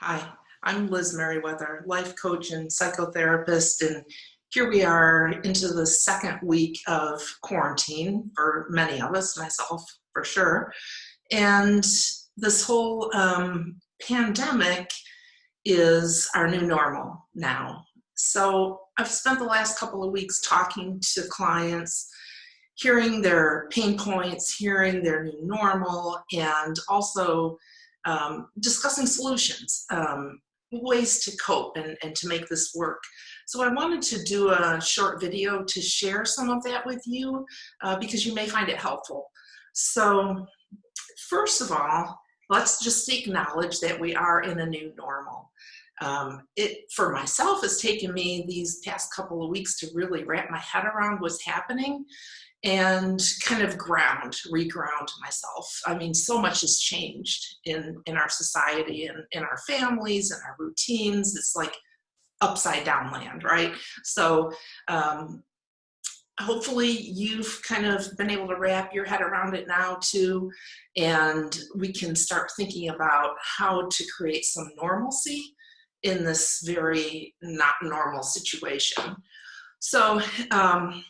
Hi, I'm Liz Merriweather, life coach and psychotherapist, and here we are into the second week of quarantine for many of us, myself for sure. And this whole um, pandemic is our new normal now. So I've spent the last couple of weeks talking to clients, hearing their pain points, hearing their new normal, and also um, discussing solutions, um, ways to cope and, and to make this work. So I wanted to do a short video to share some of that with you uh, because you may find it helpful. So first of all, let's just acknowledge that we are in a new normal. Um, it, for myself, has taken me these past couple of weeks to really wrap my head around what's happening and kind of ground, reground myself. I mean, so much has changed in, in our society and in our families and our routines. It's like upside down land, right? So um, hopefully you've kind of been able to wrap your head around it now too, and we can start thinking about how to create some normalcy in this very not normal situation. So um,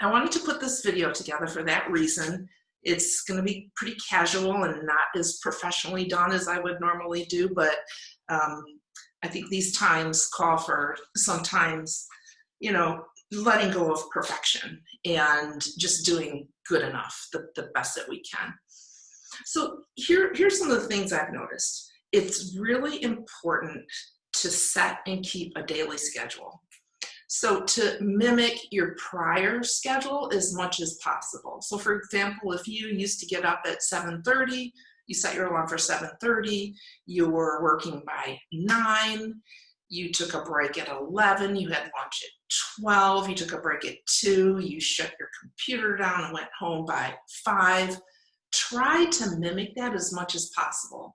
I wanted to put this video together for that reason. It's going to be pretty casual and not as professionally done as I would normally do, but um, I think these times call for sometimes, you know, letting go of perfection and just doing good enough, the, the best that we can. So here, here's some of the things I've noticed. It's really important to set and keep a daily schedule. So to mimic your prior schedule as much as possible. So for example, if you used to get up at 7.30, you set your alarm for 7.30, you were working by 9, you took a break at 11, you had lunch at 12, you took a break at 2, you shut your computer down and went home by 5. Try to mimic that as much as possible,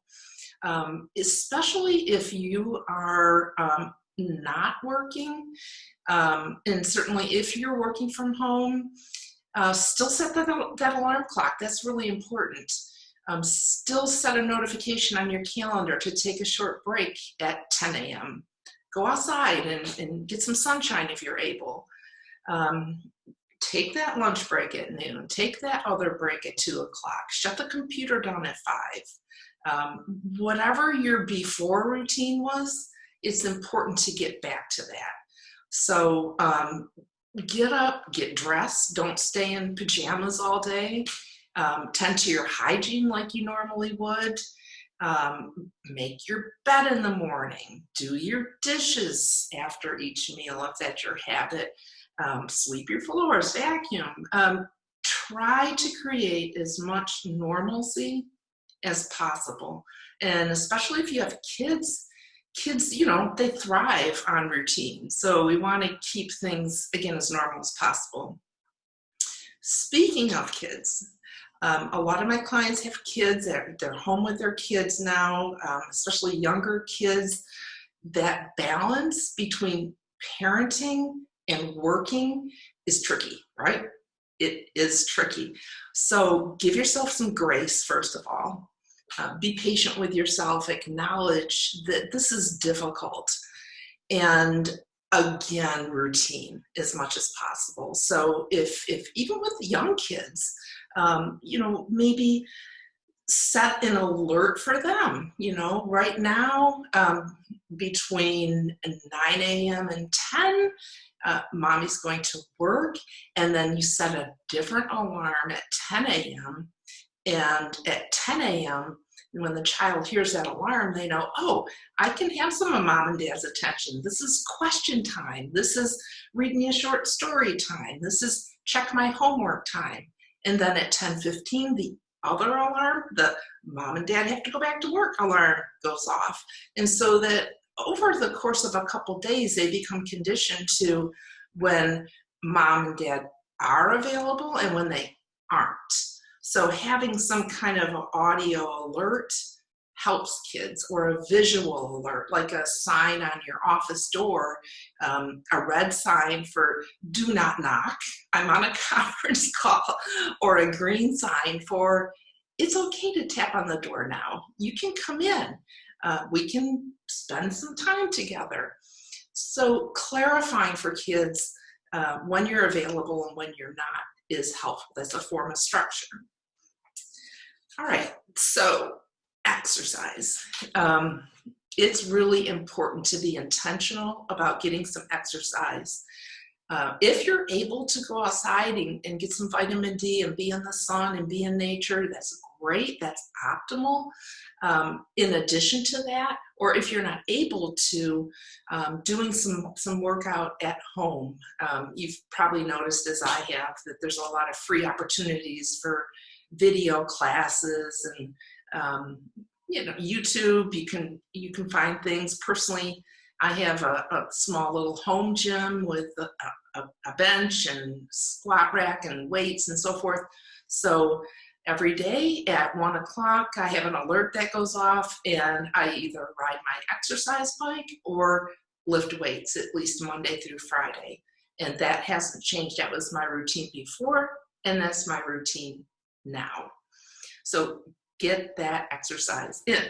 um, especially if you are um, not working. Um, and certainly if you're working from home, uh, still set that, that alarm clock. That's really important. Um, still set a notification on your calendar to take a short break at 10 a.m. Go outside and, and, get some sunshine if you're able. Um, take that lunch break at noon. Take that other break at 2 o'clock. Shut the computer down at 5. Um, whatever your before routine was, it's important to get back to that. So um, get up, get dressed, don't stay in pajamas all day. Um, tend to your hygiene like you normally would. Um, make your bed in the morning. Do your dishes after each meal if that's your habit. Um, sweep your floors, vacuum. Um, try to create as much normalcy as possible. And especially if you have kids, kids, you know, they thrive on routine. So we want to keep things, again, as normal as possible. Speaking of kids, um, a lot of my clients have kids, they're, they're home with their kids now, um, especially younger kids. That balance between parenting and working is tricky, right? It is tricky. So give yourself some grace, first of all. Uh, be patient with yourself, acknowledge that this is difficult, and again, routine as much as possible. So if, if even with young kids, um, you know, maybe set an alert for them, you know, right now um, between 9 a.m. and 10, uh, mommy's going to work, and then you set a different alarm at 10 a.m. And at 10 a.m., when the child hears that alarm, they know, oh, I can have some of mom and dad's attention. This is question time. This is read me a short story time. This is check my homework time. And then at 10:15, the other alarm, the mom and dad have to go back to work alarm goes off. And so that over the course of a couple days, they become conditioned to when mom and dad are available and when they aren't. So having some kind of audio alert helps kids or a visual alert, like a sign on your office door, um, a red sign for do not knock, I'm on a conference call, or a green sign for it's okay to tap on the door now. You can come in. uh, we can spend some time together. So clarifying for kids uh, when you're available and when you're not is helpful. That's a form of structure. All right, so exercise. Um, it's really important to be intentional about getting some exercise. Uh, if you're able to go outside and, and, get some vitamin D and be in the sun and be in nature, that's great, that's optimal. Um, in addition to that, or if you're not able to, um, doing some, some workout at home. Um, you've probably noticed as I have that there's a lot of free opportunities for video classes and um, you know YouTube. You can you can find things. Personally, I have a, a small little home gym with a, a, a bench and squat rack and weights and so forth. So every day at one o'clock, I have an alert that goes off and I either ride my exercise bike or lift weights at least Monday through Friday. And that hasn't changed. That was my routine before and that's my routine now. So get that exercise in.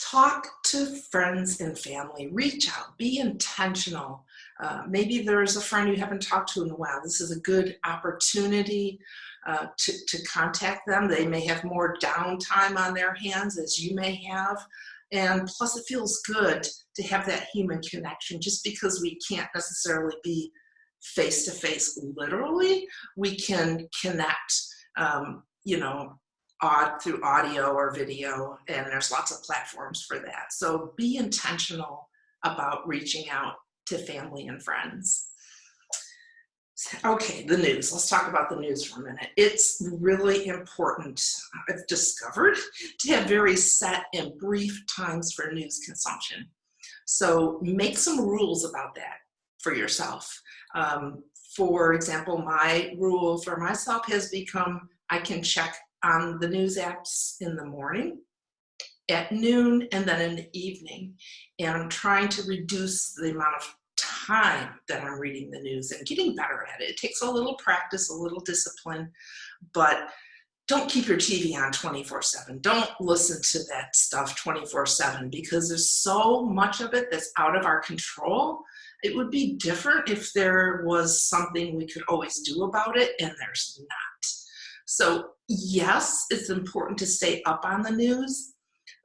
Talk to friends and family, reach out, be intentional. Uh, maybe there's a friend you haven't talked to in a while. This is a good opportunity uh, to, to contact them. They may have more downtime on their hands as you may have. And plus it feels good to have that human connection just because we can't necessarily be face to face literally, we can connect, um, you know, odd through audio or video, and there's lots of platforms for that. So be intentional about reaching out to family and friends. Okay, the news. Let's talk about the news for a minute. It's really important, I've discovered, to have very set and brief times for news consumption. So make some rules about that for yourself. Um, for example, my rule for myself has become I can check on the news apps in the morning, at noon, and then in the evening. And I'm trying to reduce the amount of time that I'm reading the news and getting better at it. It takes a little practice, a little discipline, but don't keep your TV on 24 7. Don't listen to that stuff 24 7 because there's so much of it that's out of our control. It would be different if there was something we could always do about it, and there's not. So, yes, it's important to stay up on the news,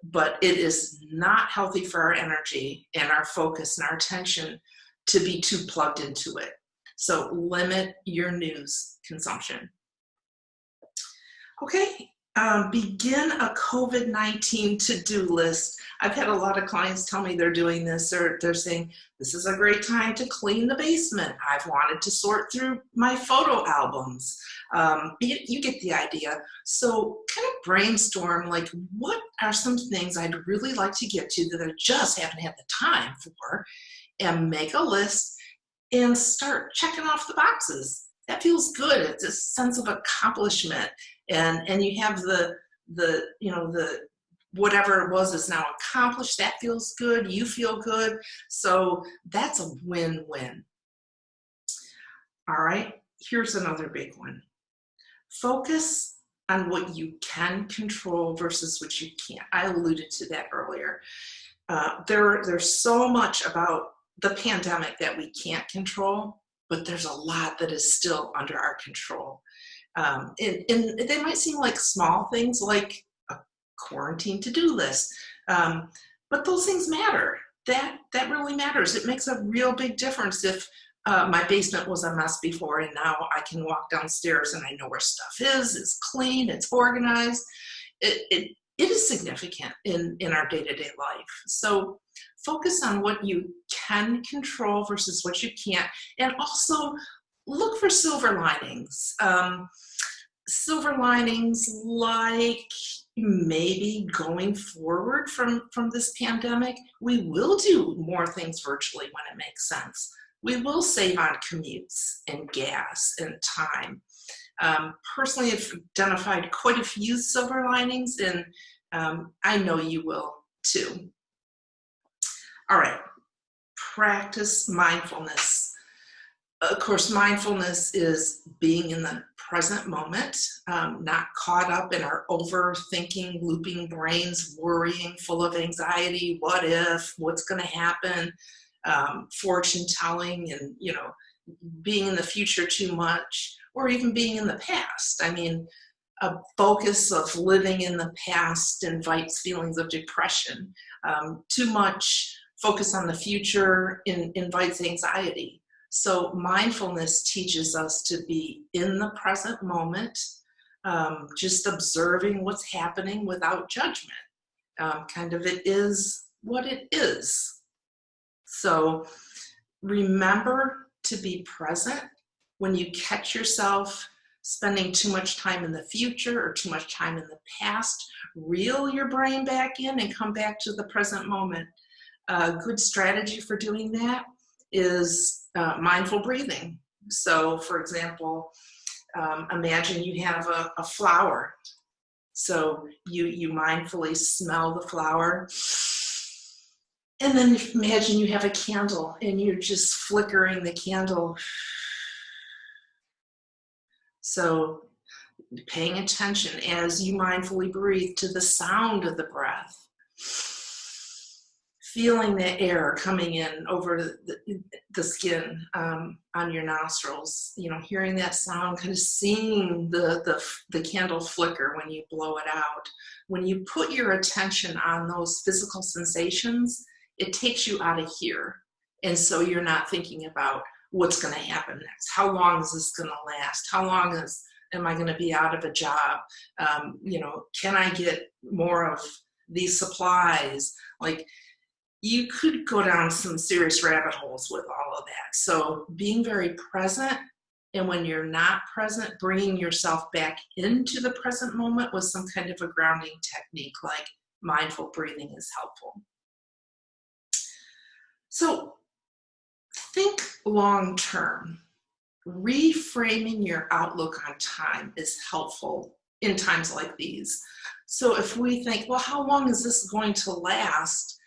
but it is not healthy for our energy and our focus and our attention to be too plugged into it. So, limit your news consumption. Okay, um, begin a COVID-19 to-do list. I've had a lot of clients tell me they're doing this or they're saying, this is a great time to clean the basement. I've wanted to sort through my photo albums. Um, you, you get the idea. So kind of brainstorm like, what are some things I'd really like to get to that I just haven't had the time for and make a list and start checking off the boxes. That feels good. It's a sense of accomplishment and and you have the the you know the whatever it was is now accomplished that feels good you feel good. So that's a win-win. All right here's another big one. Focus on what you can control versus what you can't. I alluded to that earlier. Uh, there there's so much about the pandemic that we can't control but there's a lot that is still under our control um, and, and, they might seem like small things like a quarantine to-do list, um, but those things matter. That, that really matters. It makes a real big difference if uh, my basement was a mess before and now I can walk downstairs and I know where stuff is, it's clean, it's organized. It, it, it is significant in, in our day-to-day -day life. So focus on what you can control versus what you can't. And also look for silver linings. Um, silver linings like maybe going forward from, from this pandemic, we will do more things virtually when it makes sense. We will save on commutes and gas and time. Um, personally, I've identified quite a few silver linings and um, I know you will too. All right, practice mindfulness of course, mindfulness is being in the present moment, um, not caught up in our overthinking, looping brains, worrying, full of anxiety, what if, what's going to happen, um, fortune telling, and you know, being in the future too much, or even being in the past. I mean, a focus of living in the past invites feelings of depression. Um, too much focus on the future in, invites anxiety. So mindfulness teaches us to be in the present moment, um, just observing what's happening without judgment. Um, kind of it is what it is. So remember to be present when you catch yourself spending too much time in the future or too much time in the past, reel your brain back in and come back to the present moment. A good strategy for doing that is uh, mindful breathing. So for example, um, imagine you have a, a flower. So you, you mindfully smell the flower and then imagine you have a candle and you're just flickering the candle so paying attention as you mindfully breathe to the sound of the breath. Feeling the air coming in over the, the skin um, on your nostrils, you know, hearing that sound, kind of seeing the, the, the candle flicker when you blow it out. When you put your attention on those physical sensations, it takes you out of here. And so you're not thinking about what's going to happen next. How long is this going to last? How long is am I going to be out of a job? Um, you know, can I get more of these supplies? Like, you could go down some serious rabbit holes with all of that. So being very present and when you're not present, bringing yourself back into the present moment with some kind of a grounding technique like mindful breathing is helpful. So think long term. Reframing your outlook on time is helpful in times like these. So if we think, well, how long is this going to last?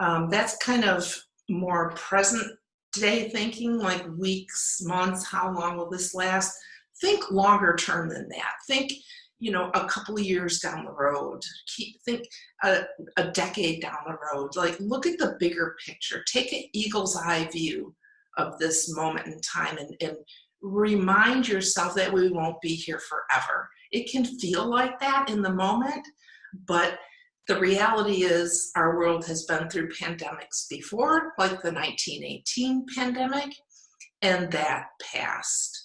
Um, that's kind of more present day thinking, like weeks, months, how long will this last? Think longer term than that. Think, you know, a couple of years down the road. Keep think a, a decade down the road. Like look at the bigger picture. Take an eagle's eye view of this moment in time and, and remind yourself that we won't be here forever. It can feel like that in the moment, but the reality is our world has been through pandemics before, like the 1918 pandemic, and that passed.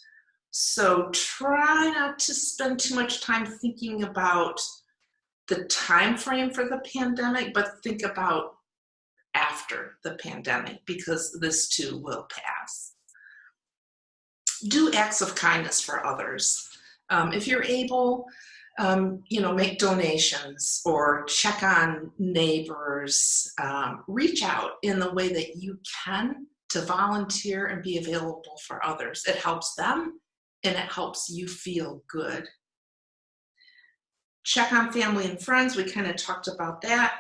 So try not to spend too much time thinking about the time frame for the pandemic, but think about after the pandemic because this too will pass. Do acts of kindness for others. Um, if you're able, um, you know, make donations or check on neighbors, um, reach out in the way that you can to volunteer and be available for others. It helps them and it helps you feel good. Check on family and friends, we kind of talked about that.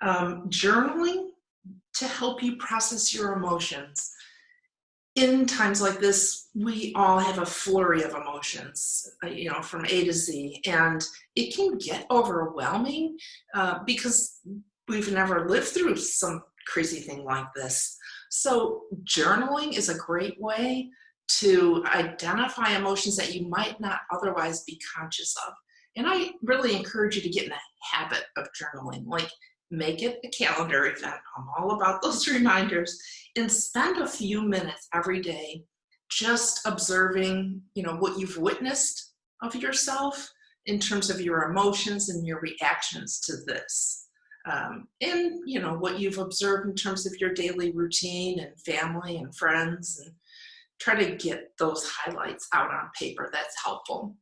Um, journaling to help you process your emotions. In times like this, we all have a flurry of emotions, uh, you know, from A to Z, and it can get overwhelming uh, because we've never lived through some crazy thing like this. So journaling is a great way to identify emotions that you might not otherwise be conscious of. And I really encourage you to get in the habit of journaling. Like make it a calendar event. I'm all about those reminders and spend a few minutes every day just observing, you know, what you've witnessed of yourself in terms of your emotions and your reactions to this. Um, and, you know, what you've observed in terms of your daily routine and family and friends and try to get those highlights out on paper. That's helpful.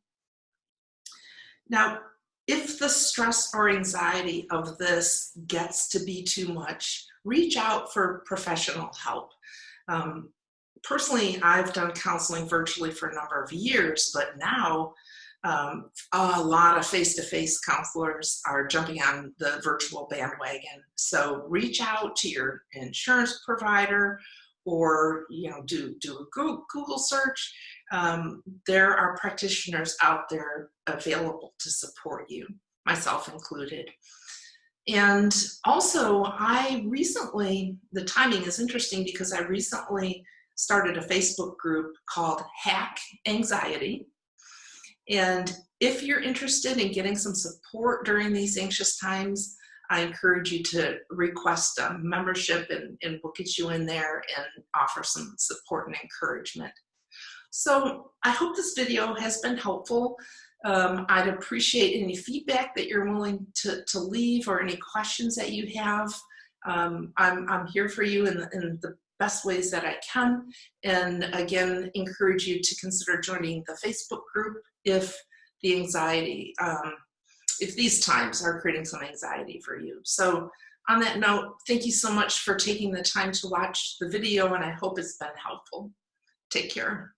Now, if the stress or anxiety of this gets to be too much, reach out for professional help. Um, personally, I've done counseling virtually for a number of years, but now um, a lot of face-to-face -face counselors are jumping on the virtual bandwagon. So reach out to your insurance provider or you know do, do a Google search um, there are practitioners out there available to support you, myself included. And also, I recently, the timing is interesting because I recently started a Facebook group called Hack Anxiety. And if you're interested in getting some support during these anxious times, I encourage you to request a membership and, and we'll get you in there and offer some support and encouragement. So I hope this video has been helpful. Um, I'd appreciate any feedback that you're willing to, to leave or any questions that you have. Um, I'm, I'm here for you in, in the best ways that I can. And again, encourage you to consider joining the Facebook group if the anxiety, um, if these times are creating some anxiety for you. So on that note, thank you so much for taking the time to watch the video and I hope it's been helpful. Take care.